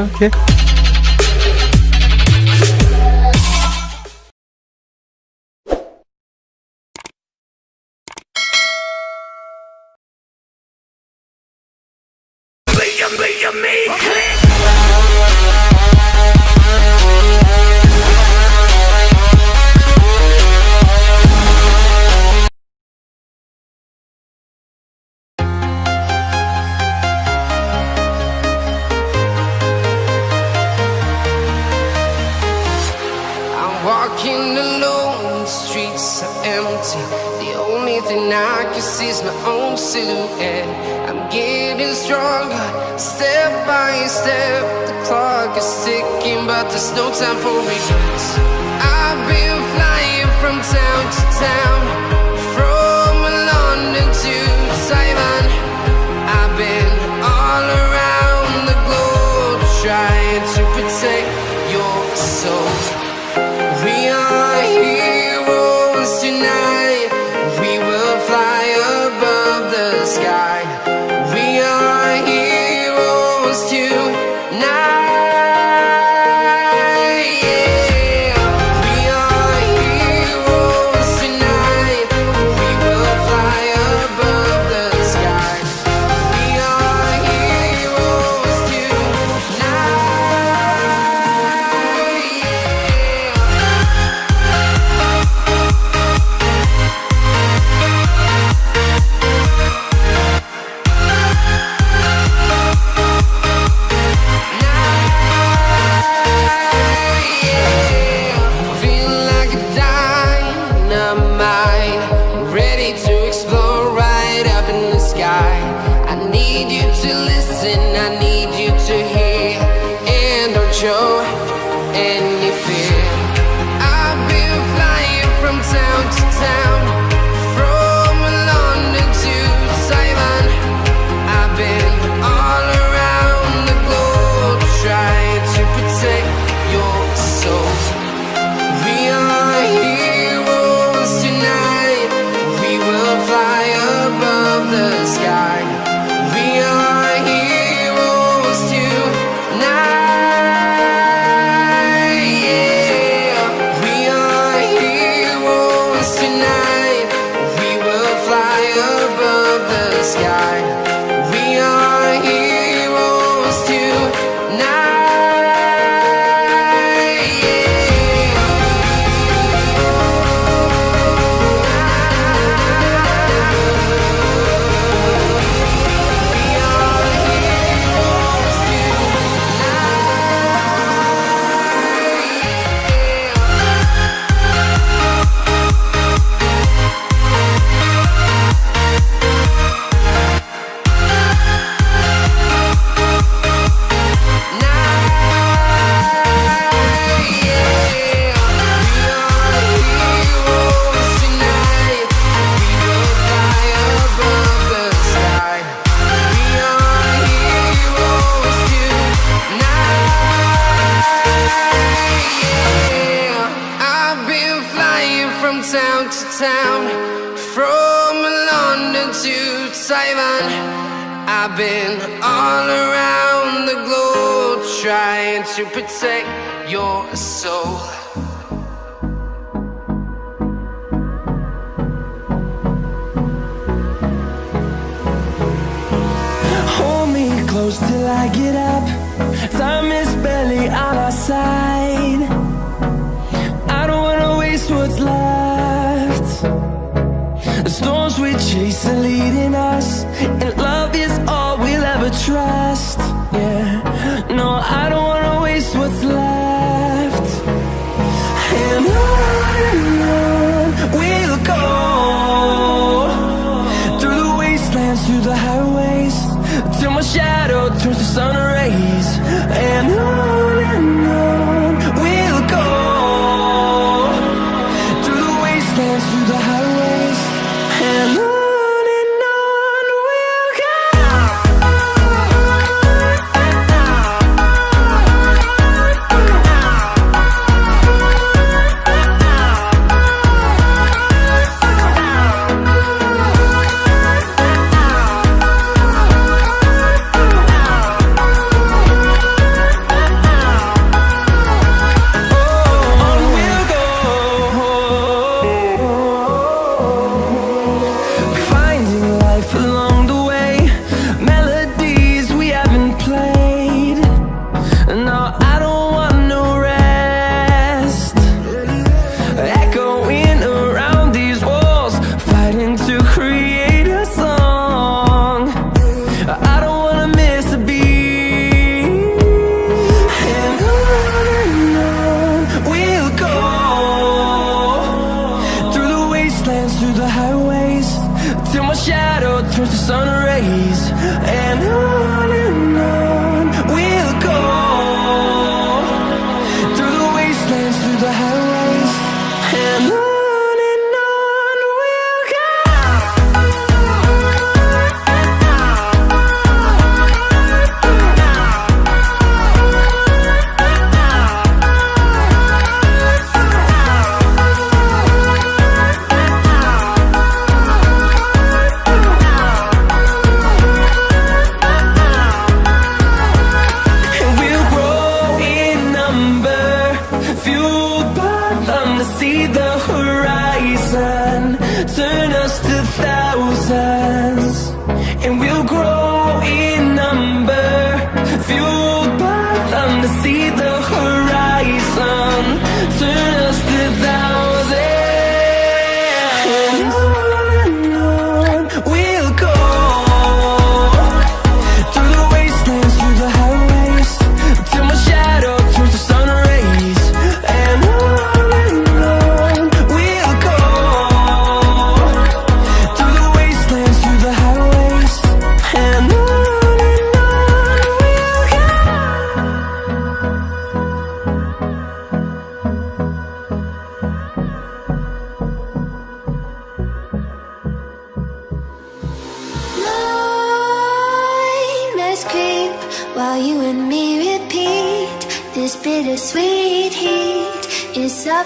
Okay.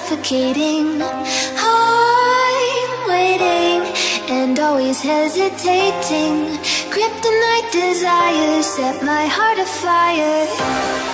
suffocating. I'm waiting and always hesitating. Kryptonite desires set my heart afire.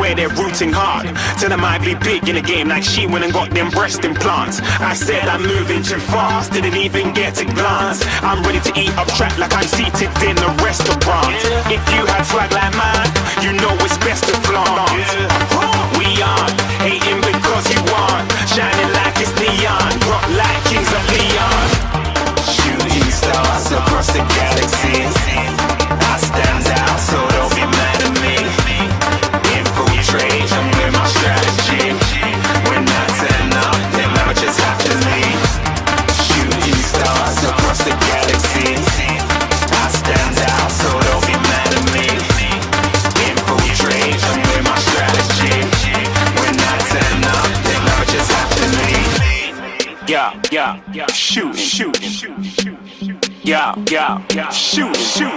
Swear they're rooting hard. Tell them I be big in the game like she went and got them breast implants. I said I'm moving too fast, didn't even get a glance. I'm ready to eat up track like I'm seated in a restaurant. If you had swag like mine, you know it's best to flaunt. We aren't hating because you aren't shining like it's neon, rock like kings of Leon. Shooting stars across the galaxy. Shoot, shoot.